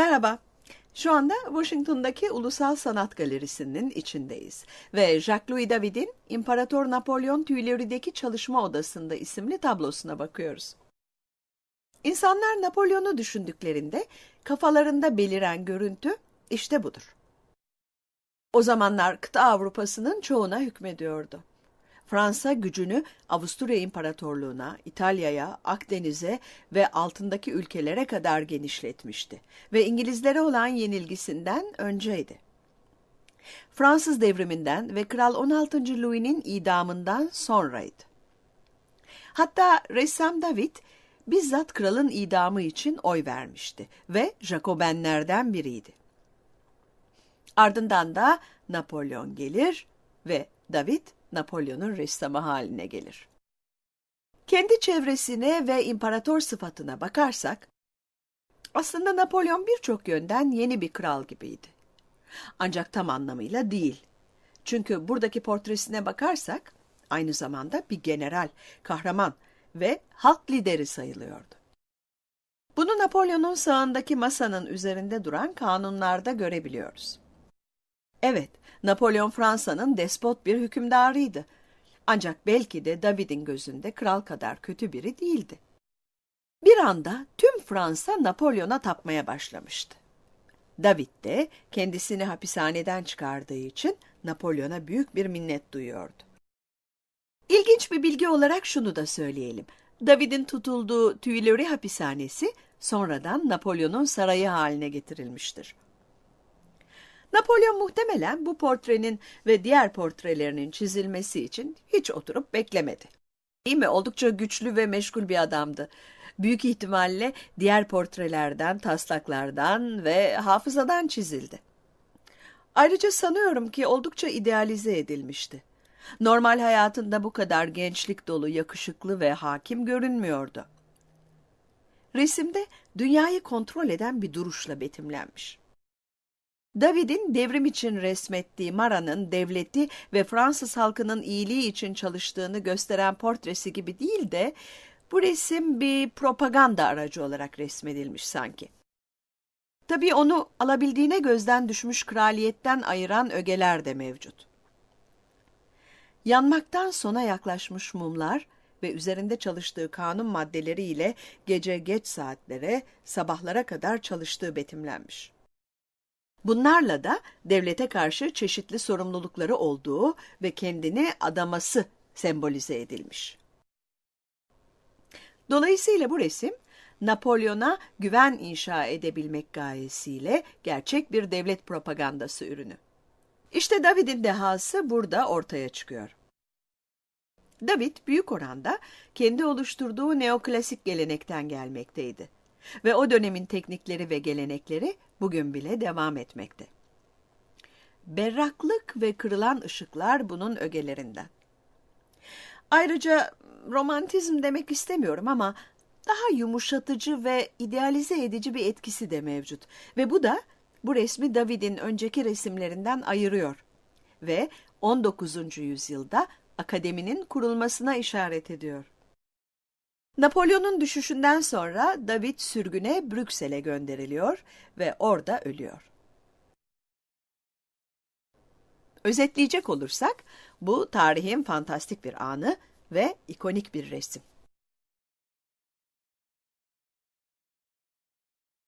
Merhaba. Şu anda Washington'daki Ulusal Sanat Galerisi'nin içindeyiz ve Jacques-Louis David'in İmparator Napolyon Tüyleri'deki Çalışma Odası'nda isimli tablosuna bakıyoruz. İnsanlar Napolyon'u düşündüklerinde kafalarında beliren görüntü işte budur. O zamanlar kıta Avrupa'sının çoğuna hükmediyordu. Fransa gücünü Avusturya İmparatorluğu'na, İtalya'ya, Akdeniz'e ve altındaki ülkelere kadar genişletmişti ve İngilizlere olan yenilgisinden önceydi. Fransız devriminden ve Kral 16. Louis'nin idamından sonraydı. Hatta ressam David bizzat kralın idamı için oy vermişti ve Jacobenlerden biriydi. Ardından da Napolyon gelir ve David Napolyon'un ressamı haline gelir. Kendi çevresine ve imparator sıfatına bakarsak, aslında Napolyon birçok yönden yeni bir kral gibiydi. Ancak tam anlamıyla değil. Çünkü buradaki portresine bakarsak, aynı zamanda bir general, kahraman ve halk lideri sayılıyordu. Bunu Napolyon'un sağındaki masanın üzerinde duran kanunlarda görebiliyoruz. Evet, Napolyon Fransa'nın despot bir hükümdarıydı. Ancak belki de David'in gözünde kral kadar kötü biri değildi. Bir anda tüm Fransa Napolyon'a tapmaya başlamıştı. David de kendisini hapishaneden çıkardığı için Napolyon'a büyük bir minnet duyuyordu. İlginç bir bilgi olarak şunu da söyleyelim. David'in tutulduğu Tuileries hapishanesi sonradan Napolyon'un sarayı haline getirilmiştir. Napolyon muhtemelen bu portrenin ve diğer portrelerinin çizilmesi için hiç oturup beklemedi. Değil mi? Oldukça güçlü ve meşgul bir adamdı. Büyük ihtimalle diğer portrelerden, taslaklardan ve hafızadan çizildi. Ayrıca sanıyorum ki oldukça idealize edilmişti. Normal hayatında bu kadar gençlik dolu, yakışıklı ve hakim görünmüyordu. Resimde dünyayı kontrol eden bir duruşla betimlenmiş. David'in devrim için resmettiği Mara'nın devleti ve Fransız halkının iyiliği için çalıştığını gösteren portresi gibi değil de bu resim bir propaganda aracı olarak resmedilmiş sanki. Tabii onu alabildiğine gözden düşmüş kraliyetten ayıran ögeler de mevcut. Yanmaktan sona yaklaşmış mumlar ve üzerinde çalıştığı kanun maddeleriyle gece geç saatlere, sabahlara kadar çalıştığı betimlenmiş. Bunlarla da devlete karşı çeşitli sorumlulukları olduğu ve kendini adaması sembolize edilmiş. Dolayısıyla bu resim Napolyon'a güven inşa edebilmek gayesiyle gerçek bir devlet propagandası ürünü. İşte David'in dehası burada ortaya çıkıyor. David büyük oranda kendi oluşturduğu neoklasik gelenekten gelmekteydi ve o dönemin teknikleri ve gelenekleri bugün bile devam etmekte. Berraklık ve kırılan ışıklar bunun ögelerinden. Ayrıca romantizm demek istemiyorum ama daha yumuşatıcı ve idealize edici bir etkisi de mevcut. Ve bu da bu resmi David'in önceki resimlerinden ayırıyor. Ve 19. yüzyılda akademinin kurulmasına işaret ediyor. Napolyon'un düşüşünden sonra David sürgüne Brüksel'e gönderiliyor ve orada ölüyor. Özetleyecek olursak bu tarihin fantastik bir anı ve ikonik bir resim.